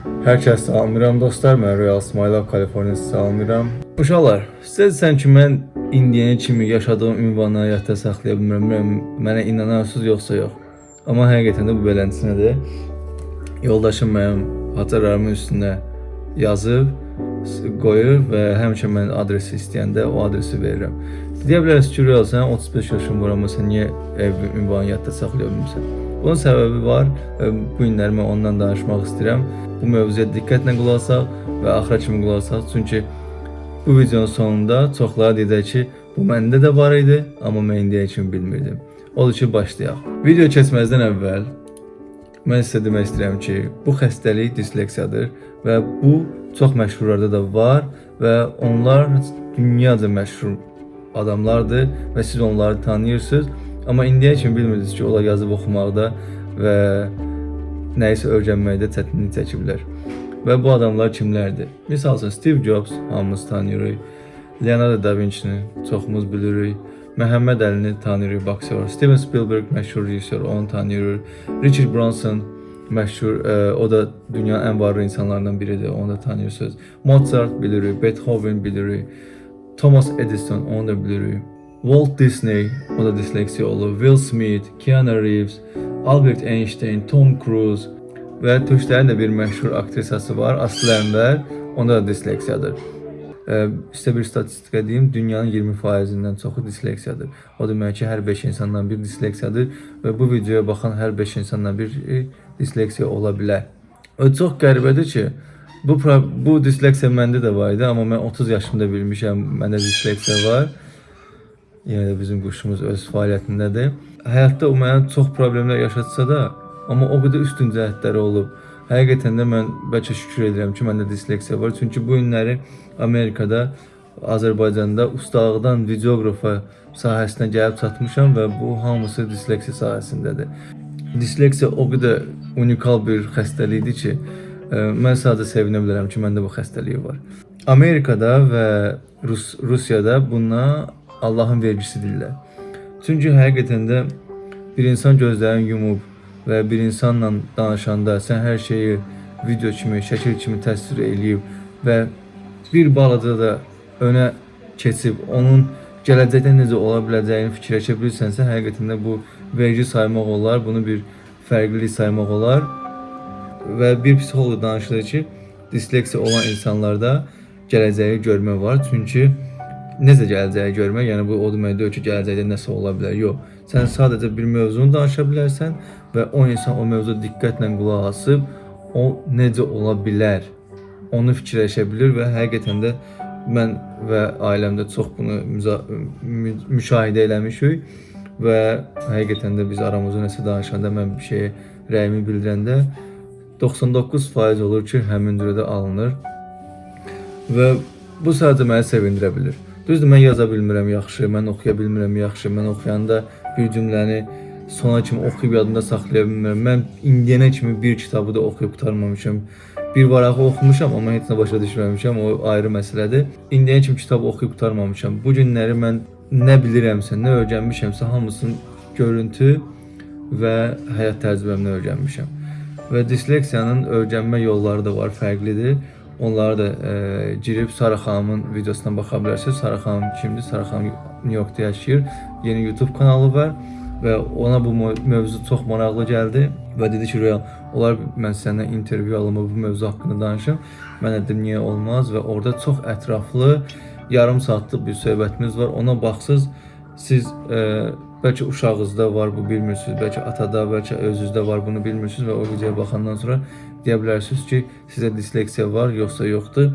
Hər kəs salamlayıram dostlar. Mən Royal Smile Kaliforniya salamlayıram. Uşaqlar, sizə desəm ki, mən indiyənə kimi yaşadığım ünvanı həyatda saxlaya bilmirəm. Mənə inanarsınız yoxsa yox. Amma həqiqətən də bu beləsinədir. Yoldaşım mənim haçalarımın üstünə yazıb qoyur və həmişə mən adresi istəyəndə o adresi verirəm. Deyə bilərsiniz ki, Royal sən 35 yaşın var, amma sən niyə ev ünvanı yadda saxlaya bilmirsən? Bunun səbəbi var. və Bu günləri mən ondan danışmaq istəyirəm. Bu mövzuya diqqətlə qulaq asaq və axıra kimi qulaq asaq. Çünki bu videonun sonunda çoxları deyəcək ki, bu məndə də var idi, amma mən indiyə kimi bilmirdim. Odur ki, başlayaq. Video keçməzdən əvvəl mən sizə demək istəyirəm ki, bu xəstəlik disleksiyadır və bu çox məşhurlarda da var və onlar dünyaca məşhur adamlardır və siz onları tanıyırsınız. Amma indiyə kimi bilmirdiniz ki, onlar yazıb oxumaqda və nəyisə öyrənməkdə çətinlik çəkiblər. Və bu adamlar kimlərdir? Məsəl üçün Steve Jobs hamımız tanıyırıq. Leonardo da Vinci-ni çoxumuz bilirik. Məhəmməd Əlini tanıyırıq, boksyor. Steven Spielberg məşhur rejissor, onu tanıyırıq. Richard Branson məşhur, ə, o da dünyanın ən varlı insanlarından biridir, onu da tanıyırsınız. Mozart bilirik, Beethoven bilirik. Thomas Edison, onu da bilirik. Walt Disney, o da disleksiya olur. Will Smith, Keanu Reeves, Albert Einstein, Tom Cruise və türklərin də bir məşhur aktrisası var, Aslı Ənvər, onda da disleksiyadır. Ə, Sizə bir statistika deyim, dünyanın 20%-dən çoxu disleksiyadır. O demək ki, hər 5 insandan bir disleksiyadır və bu videoya baxan hər 5 insandan bir e, disleksiya ola bilər. O çox qəribədir ki, bu bu disleksiya məndə də var idi, amma mən 30 yaşımda bilmişəm məndə disleksiya var. Yenə də bizim quşumuz öz fəaliyyətindədir. Həyatda o mənə çox problemlər yaşatsa da, amma o qədər üstün cəhətləri olub. Həqiqətən də mən bəlkə şükür edirəm ki, məndə disleksiya var. Çünki bu günləri Amerikada, Azərbaycanda ustalıqdan videoqrafa sahəsinə gəlib çatmışam və bu hamısı disleksiya sahəsindədir. Disleksiya o qədər unikal bir xəstəlikdir ki, ə, mən sadəcə sevinə bilərəm ki, məndə bu xəstəlik var. Amerikada və Rus Rusiyada buna Allahın vergisi deyirlər. Çünki həqiqətən də bir insan gözlərini yumub və bir insanla danışanda sən hər şeyi video kimi, şəkil kimi təsvir eləyib və bir balaca da önə keçib onun gələcəkdə necə ola biləcəyini fikirləşə bilirsənsə, həqiqətən də bu vergi saymaq olar, bunu bir fərqlilik saymaq olar. Və bir psixoloq danışır ki, disleksiya olan insanlarda gələcəyi görmə var. Çünki necə gələcəyi görmək, yəni bu o demək deyil ki, gələcəkdə nəsə ola bilər. Yox. Sən sadəcə bir mövzunu danışa bilərsən və o insan o mövzuya diqqətlə qulaq asıb o necə ola bilər onu fikirləşə bilir və həqiqətən də mən və ailəmdə çox bunu mü müşahidə eləmişik və həqiqətən də biz aramızda nəsə danışanda mən bir şeyə rəyimi bildirəndə 99% olur ki, həmin cürədə alınır və bu sadəcə məni sevindirə bilər. Düzdür, mən yaza bilmirəm yaxşı, mən oxuya bilmirəm yaxşı, mən oxuyanda bir cümləni sona kimi oxuyub yadımda saxlaya bilmirəm. Mən indiyənə kimi bir kitabı da oxuyub qurtarmamışam. Bir varağı oxumuşam, amma heç nə başa düşməmişəm, o ayrı məsələdir. İndiyənə kimi kitab oxuyub qurtarmamışam. Bu günləri mən nə bilirəmsə, nə öyrənmişəmsə, hamısını görüntü və həyat təcrübəmdən öyrənmişəm. Və disleksiyanın öyrənmə yolları da var, fərqlidir. Onları da e, girib Sara xanımın videosuna baxa bilərsiniz. Sara xanım kimdir? Sara xanım New Yorkda yaşayır. Yeni YouTube kanalı var və ona bu mö- mövzu çox maraqlı gəldi və dedi ki, Royal, olar mən səndən intervyu alım bu mövzu haqqında danışım. Mən dedim niyə olmaz və orada çox ətraflı yarım saatlıq bir söhbətimiz var. Ona baxsız siz e, bəlkə uşağınızda var bu bilmirsiniz, bəlkə atada, bəlkə özünüzdə var bunu bilmirsiniz və o videoya baxandan sonra deyə bilərsiniz ki, sizə disleksiya var yoxsa yoxdur.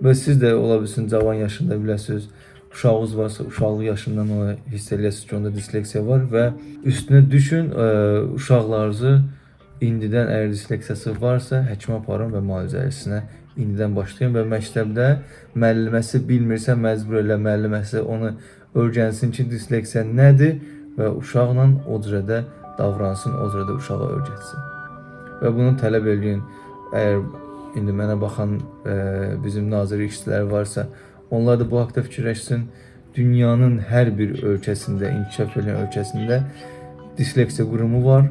Və siz də ola bilsin cavan yaşında biləsiniz. Uşağınız varsa uşaqlıq yaşından ona hiss eləyəsiniz ki, onda disleksiya var və üstünə düşün, ə, uşaqlarınızı indidən əgər disleksiyası varsa həkimə aparın və müalicəsinə indidən başlayın və məktəbdə müəlliməsi bilmirsə məcbur elə müəlliməsi onu öyrənsin ki, disleksiya nədir və uşaqla o cürədə davransın, o cürədə uşağa öyrətsin. Və bunu tələb eləyin. Əgər indi mənə baxan e, bizim nazirlik işçiləri varsa, onlar da bu haqqda fikirləşsin. Dünyanın hər bir ölkəsində, inkişaf edən ölkəsində disleksiya qurumu var.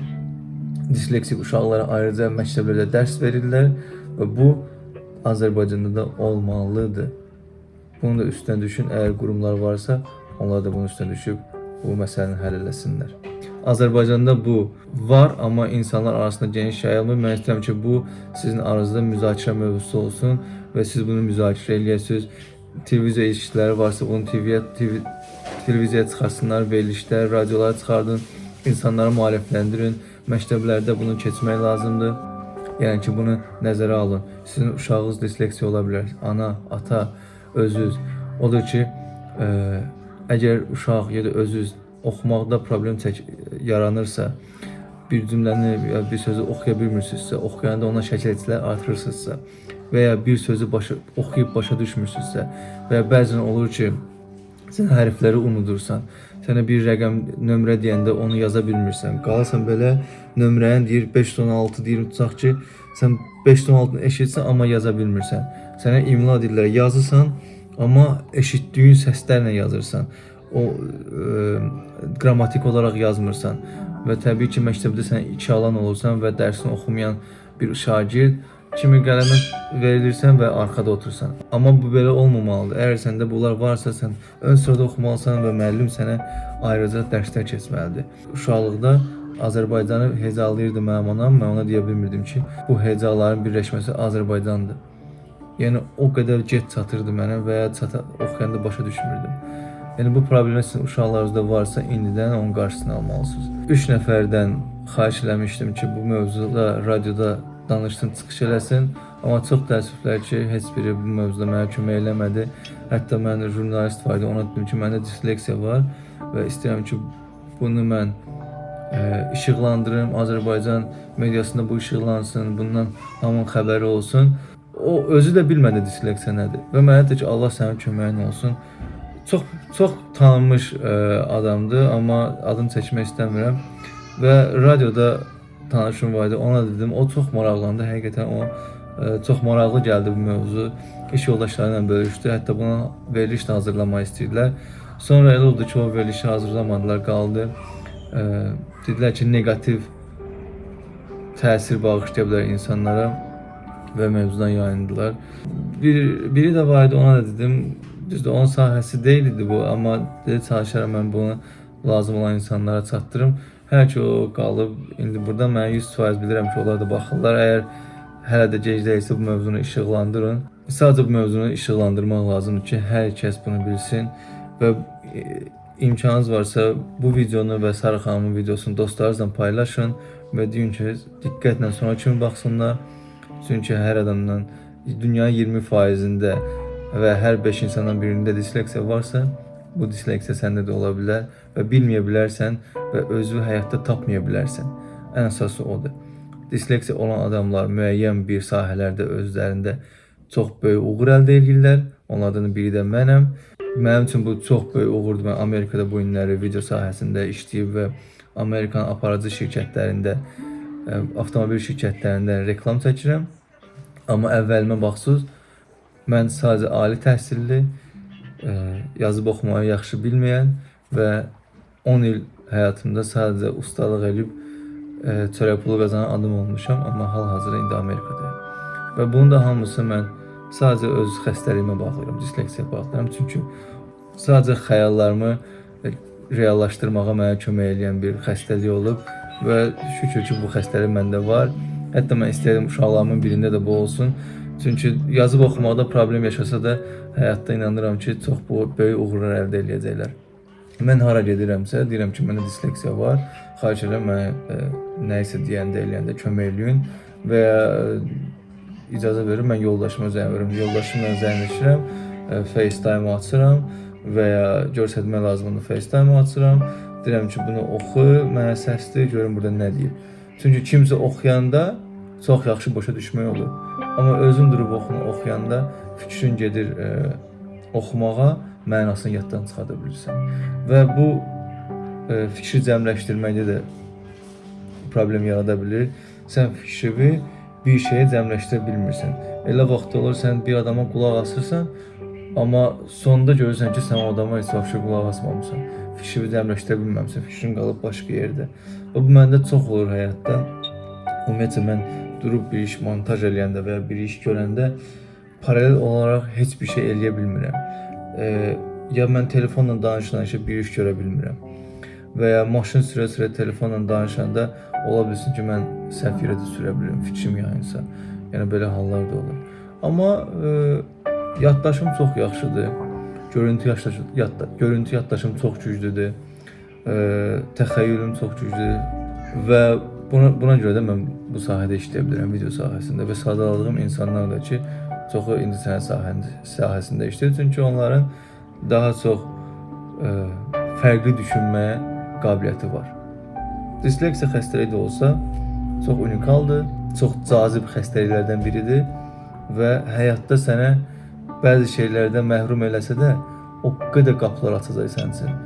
Disleksik uşaqlara ayrıca məktəblərdə dərs verirlər və bu Azərbaycanda da olmalıdır. Bunu da üstünə düşün. Əgər qurumlar varsa, onlar da bunun üstünə düşüb bu məsələni həll eləsinlər. Azərbaycanda bu var, amma insanlar arasında geniş yayılmır. Mən istəyirəm ki, bu sizin aranızda müzakirə mövzusu olsun və siz bunu müzakirə eləyəsiniz. Televiziya ilişkiləri varsa, bunu TV-yə TV, televiziyaya çıxarsınlar, verilişlər, radiolara çıxardın, insanları maarifləndirin. Məktəblərdə bunu keçmək lazımdır. Yəni ki, bunu nəzərə alın. Sizin uşağınız disleksiya ola bilər. Ana, ata, özünüz. Odur ki, ə, əgər uşaq ya da özünüz oxumaqda problem çək yaranırsa, bir cümləni ya bir sözü oxuya bilmirsinizsə, oxuyanda ona şəkilçilər artırırsınızsa və ya bir sözü başa oxuyub başa düşmürsünüzsə və ya bəzən olur ki, sən hərfləri unudursan, sənə bir rəqəm nömrə deyəndə onu yaza bilmirsən. Qalarsan belə nömrəni deyir 516 deyir tutaq ki, sən 516-nı eşitsən amma yaza bilmirsən. Sənə imla deyirlər, yazırsan, amma eşitdiyin səslərlə yazırsan. O ə, qrammatik olaraq yazmırsan və təbii ki, məktəbdə sən iki alan olursan və dərsini oxumayan bir şagird kimi qələmə verilirsən və arxada oturursan. Amma bu belə olmamalıdır. Əgər səndə bunlar varsa, sən ön sırada oxumalısan və müəllim sənə ayrıca dərslər keçməlidir. Uşaqlıqda Azərbaycanı hecalayırdı mənim anam. Mən ona deyə bilmirdim ki, bu hecaların birləşməsi Azərbaycandır. Yəni o qədər get çatırdı mənə və ya çata oxuyanda başa düşmürdüm. Yəni bu problem sizin uşaqlarınızda varsa, indidən onun qarşısını almalısınız. 3 nəfərdən xahiş eləmişdim ki, bu mövzuda radioda danışsın, çıxış eləsin. Amma çox təəssüflər ki, heç biri bu mövzuda mənə kömək eləmədi. Hətta mən jurnalist var idi, ona dedim ki, məndə disleksiya var və istəyirəm ki, bunu mən ə, işıqlandırım, Azərbaycan mediasında bu işıqlansın, bundan hamının xəbəri olsun. O özü də bilmədi disleksiya nədir. Və mənə dedi ki, Allah sənin köməyin olsun. Çox çox tanınmış ə, adamdır, amma adını çəkmək istəmirəm. Və radioda tanışım var idi. Ona dedim, o çox maraqlandı. Həqiqətən o ə, çox maraqlı gəldi bu mövzu. İş yoldaşları ilə bölüşdü. Hətta buna veriliş də hazırlamaq istəyirdilər. Sonra elə oldu ki, o verilişi hazırlamadılar, qaldı. Ə, dedilər ki, neqativ təsir bağışlaya bilər insanlara və mövzudan yayındılar. Bir, biri də var idi, ona da dedim, düzdür, onun sahəsi deyildi bu, amma dedi çalışaram mən bunu lazım olan insanlara çatdırım. Hər ki o qalıb, indi burada mən 100% bilirəm ki, onlar da baxırlar. Əgər hələ də gec deyilsə bu mövzunu işıqlandırın. Sadəcə bu mövzunu işıqlandırmaq lazımdır ki, hər kəs bunu bilsin və e, imkanınız varsa bu videonu və Sarı xanımın videosunu dostlarınızla paylaşın və deyin ki, diqqətlə sonra kimi baxsınlar. Çünki hər adamdan dünyanın 20%-ində və hər 5 insandan birində disleksiya varsa, bu disleksiya səndə də ola bilər və bilməyə bilərsən və özünü həyatda tapmaya bilərsən. Ən əsası odur. Disleksiya olan adamlar müəyyən bir sahələrdə özlərində çox böyük uğur əldə edirlər. Onlardan biri də mənəm. Mənim üçün bu çox böyük uğurdur. Mən Amerikada bu günləri video sahəsində işləyib və Amerikan aparıcı şirkətlərində, avtomobil şirkətlərində reklam çəkirəm. Amma əvvəlimə baxsız, mən sadəcə ali təhsilli, ə, yazıb oxumağı yaxşı bilməyən və 10 il həyatımda sadəcə ustalıq edib ə, çörək pulu qazanan adam olmuşam, amma hal-hazırda indi Amerikadayam. Və bunun da hamısı mən sadəcə öz xəstəliyimə bağlayıram, disleksiyaya bağlayıram. Çünki sadəcə xəyallarımı e, reallaşdırmağa mənə kömək edən bir xəstəlik olub və şükür ki, bu xəstəlik məndə var. Hətta mən istəyirəm uşaqlarımın birində də bu olsun. Çünki yazıb oxumaqda problem yaşasa da həyatda inanıram ki, çox böyük uğurlar əldə edəcəklər. Mən hara gedirəmsə, deyirəm ki, məndə disleksiya var. Xahiş edirəm mənə e, nə isə deyəndə, eləyəndə kömək eləyin və ya e, icazə verir, mən yoldaşıma zəng verirəm. Yoldaşımla zəngləşirəm, e, FaceTime açıram və ya göstərmək lazımdır FaceTime açıram. Deyirəm ki, bunu oxu, mənə səsdir, görüm burada nə deyir. Çünki kimsə oxuyanda çox yaxşı başa düşmək olur. Amma özün durub oxunu oxuyanda fikrin gedir e, oxumağa, mənasını yaddan çıxarda bilirsən. Və bu e, fikri cəmləşdirməkdə də problem yarada bilir. Sən fikrini bir şeyə cəmləşdirə bilmirsən. Elə vaxt olur sən bir adama qulaq asırsan, amma sonda görürsən ki, sən o adama heç vaxt qulaq asmamısan. Fikrini cəmləşdirə bilməmisən, fikrin qalıb başqa yerdə. Və bu məndə çox olur həyatda. Ümumiyyətlə mən durub bir iş montaj eləyəndə və ya bir iş görəndə paralel olaraq heç bir şey eləyə bilmirəm. E, ya mən telefonla danışa-danışa bir iş görə bilmirəm. Və ya maşın sürə-sürə telefonla danışanda ola bilsin ki, mən səhv yerə də sürə bilirəm, fikrim yayınsa. Yəni belə hallar da olur. Amma e, yaddaşım çox yaxşıdır. Görüntü yaddaşım, yadda, görüntü yaddaşım çox güclüdür. E, təxəyyülüm çox güclüdür və buna buna görə də mən bu sahədə işləyə bilirəm, video sahəsində və sadaladığım insanlar da ki, çoxu incəsənət sahəsində, sahəsində işləyir, çünki onların daha çox ə, fərqli düşünməyə qabiliyyəti var. Disleksiya xəstəliyi də olsa, çox unikaldır, çox cazib xəstəliklərdən biridir və həyatda sənə bəzi şeylərdən məhrum eləsə də, o qədər qapılar açacaq sənin üçün.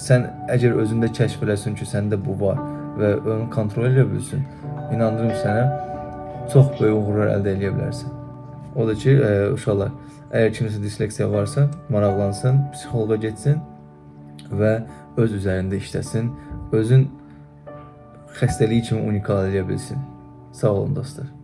Sən əgər özündə kəşf eləsən ki, səndə bu var və onu kontrol edə bilsən, inandırım sənə çox böyük uğurlar əldə edə bilərsən. O da ki, ə, uşaqlar, əgər kimsə disleksiya varsa, maraqlansın, psixoloqa getsin və öz üzərində işləsin, özün xəstəliyi kimi unikal eləyə bilsin. Sağ olun dostlar.